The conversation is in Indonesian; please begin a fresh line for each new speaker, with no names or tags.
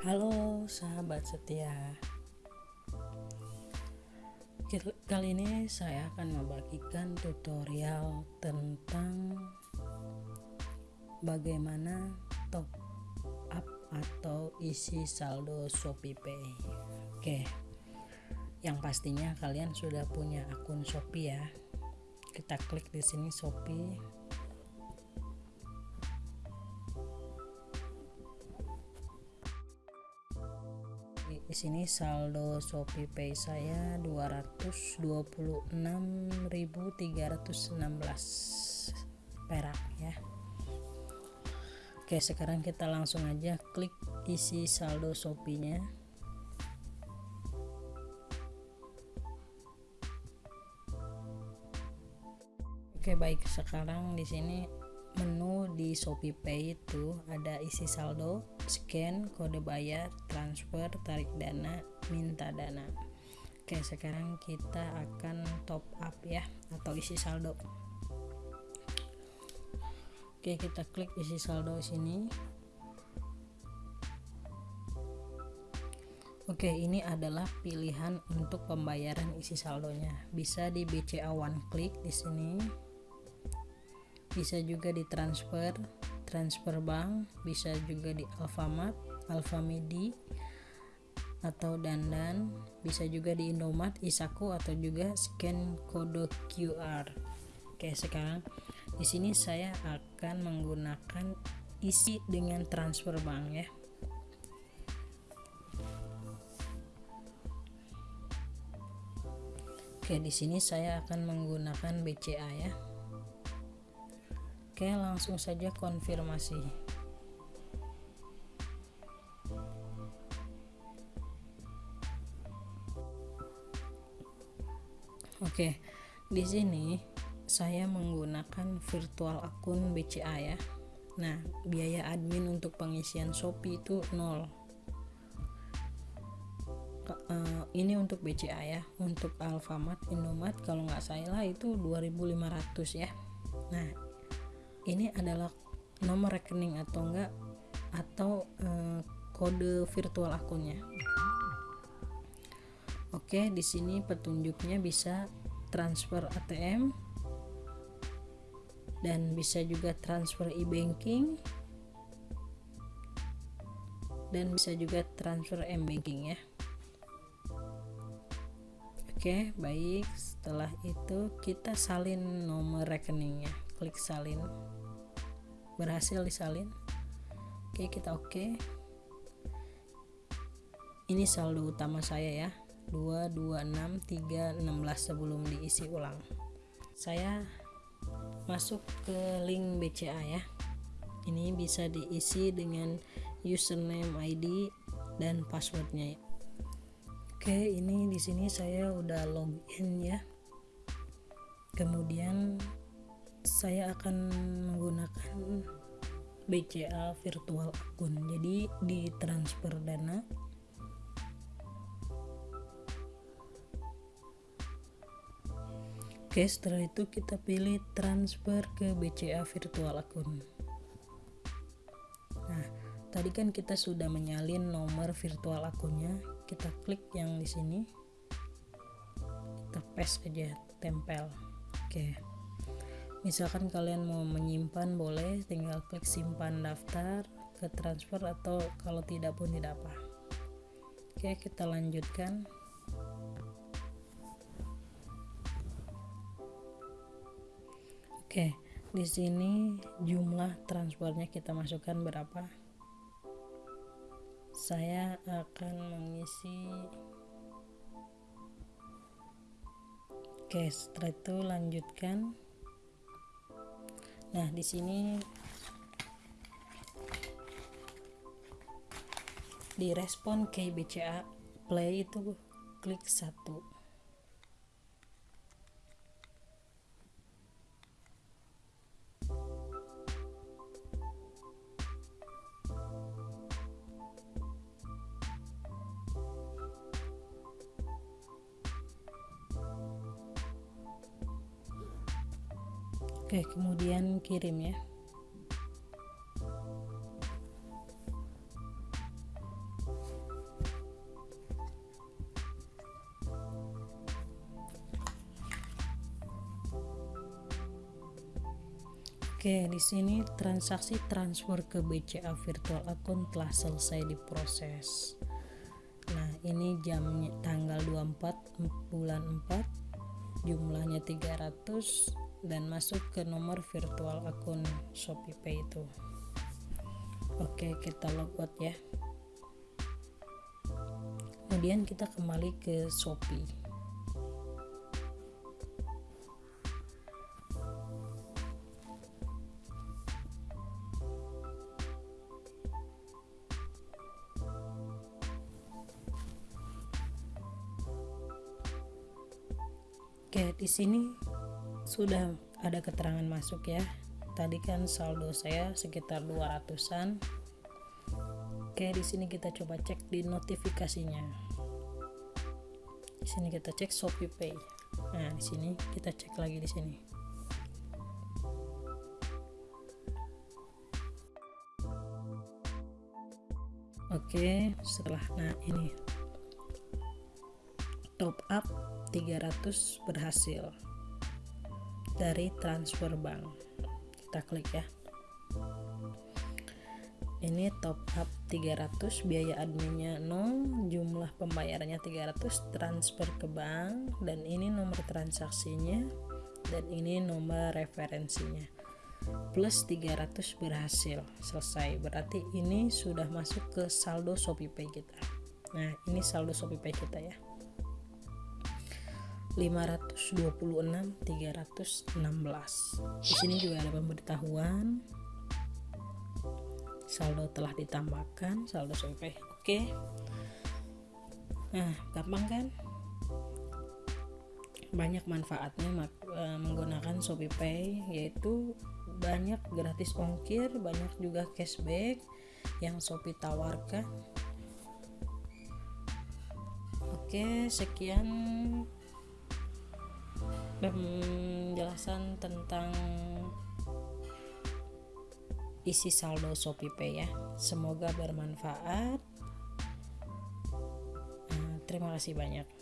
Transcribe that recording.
Halo sahabat setia. Kali ini saya akan membagikan tutorial tentang Bagaimana top up atau isi saldo Shopee Pay. Oke Yang pastinya kalian sudah punya akun Shopee ya. Kita klik di sini Shopee di sini saldo Shopee Pay saya 226.316 perak ya. Oke sekarang kita langsung aja klik isi saldo Shopee nya Oke baik. Sekarang di sini menu di Shopee Pay itu ada isi saldo, scan, kode bayar, transfer, tarik dana, minta dana. Oke, sekarang kita akan top up ya atau isi saldo. Oke, kita klik isi saldo sini. Oke, ini adalah pilihan untuk pembayaran isi saldonya. Bisa di BCA One Click di sini bisa juga ditransfer transfer bank bisa juga di Alfamart Alfamidi atau dandan bisa juga di Indomaret Isaku atau juga scan kode QR Oke sekarang di sini saya akan menggunakan isi dengan transfer bank ya. Oke di sini saya akan menggunakan BCA ya Oke, langsung saja konfirmasi. Oke, di sini saya menggunakan virtual akun BCA ya. Nah, biaya admin untuk pengisian Shopee itu nol. Uh, ini untuk BCA ya. Untuk Alfamart, Indomaret kalau nggak salah itu 2.500 ya. Nah, ini adalah nomor rekening atau enggak atau eh, kode virtual akunnya. Oke, di sini petunjuknya bisa transfer ATM dan bisa juga transfer e-banking dan bisa juga transfer m-banking ya. Oke, baik. Setelah itu kita salin nomor rekeningnya klik salin. Berhasil disalin. Oke kita oke. Ini saldo utama saya ya. 226316 sebelum diisi ulang. Saya masuk ke link BCA ya. Ini bisa diisi dengan username ID dan passwordnya. Ya. oke ini di sini saya udah login ya. Kemudian saya akan menggunakan BCA virtual akun jadi di transfer dana. Oke setelah itu kita pilih transfer ke BCA virtual akun Nah tadi kan kita sudah menyalin nomor virtual akunnya kita klik yang di sini. Kita paste aja tempel. Oke misalkan kalian mau menyimpan boleh. Tinggal klik simpan daftar ke transfer atau kalau tidak pun tidak apa. Oke kita lanjutkan. Oke di sini jumlah transfernya kita masukkan berapa? Saya akan mengisi. Oke setelah itu lanjutkan Nah, di sini di respon KBCA play itu klik satu Oke, kemudian kirim ya. Oke, di sini transaksi transfer ke BCA virtual account telah selesai diproses. Nah, ini jamnya tanggal 24 bulan 4 jumlahnya 300 dan masuk ke nomor virtual akun ShopeePay itu. Oke, kita logout ya. Kemudian kita kembali ke Shopee. Oke, di sini sudah ada keterangan masuk ya. Tadi kan saldo saya sekitar 200-an. Oke, di sini kita coba cek di notifikasinya. Di sini kita cek Shopee Pay. Nah, di sini kita cek lagi di sini. Oke, setelah nah ini top up 300 berhasil dari transfer bank. Kita klik ya. Ini top up 300 biaya adminnya 0 jumlah pembayarannya 300 transfer ke bank dan ini nomor transaksinya dan ini nomor referensinya. Plus 300 berhasil selesai. Berarti ini sudah masuk ke saldo ShopeePay kita. Nah ini saldo ShopeePay kita ya 526 316 di sini juga ada pemberitahuan. Saldo telah ditambahkan saldo survei oke. Nah gampang kan? Banyak manfaatnya e, menggunakan Shopee Pay yaitu banyak gratis ongkir banyak juga cashback yang Shopee tawarkan. Oke sekian penjelasan tentang isi saldo ShopeePay ya. Semoga bermanfaat. Nah, terima kasih banyak.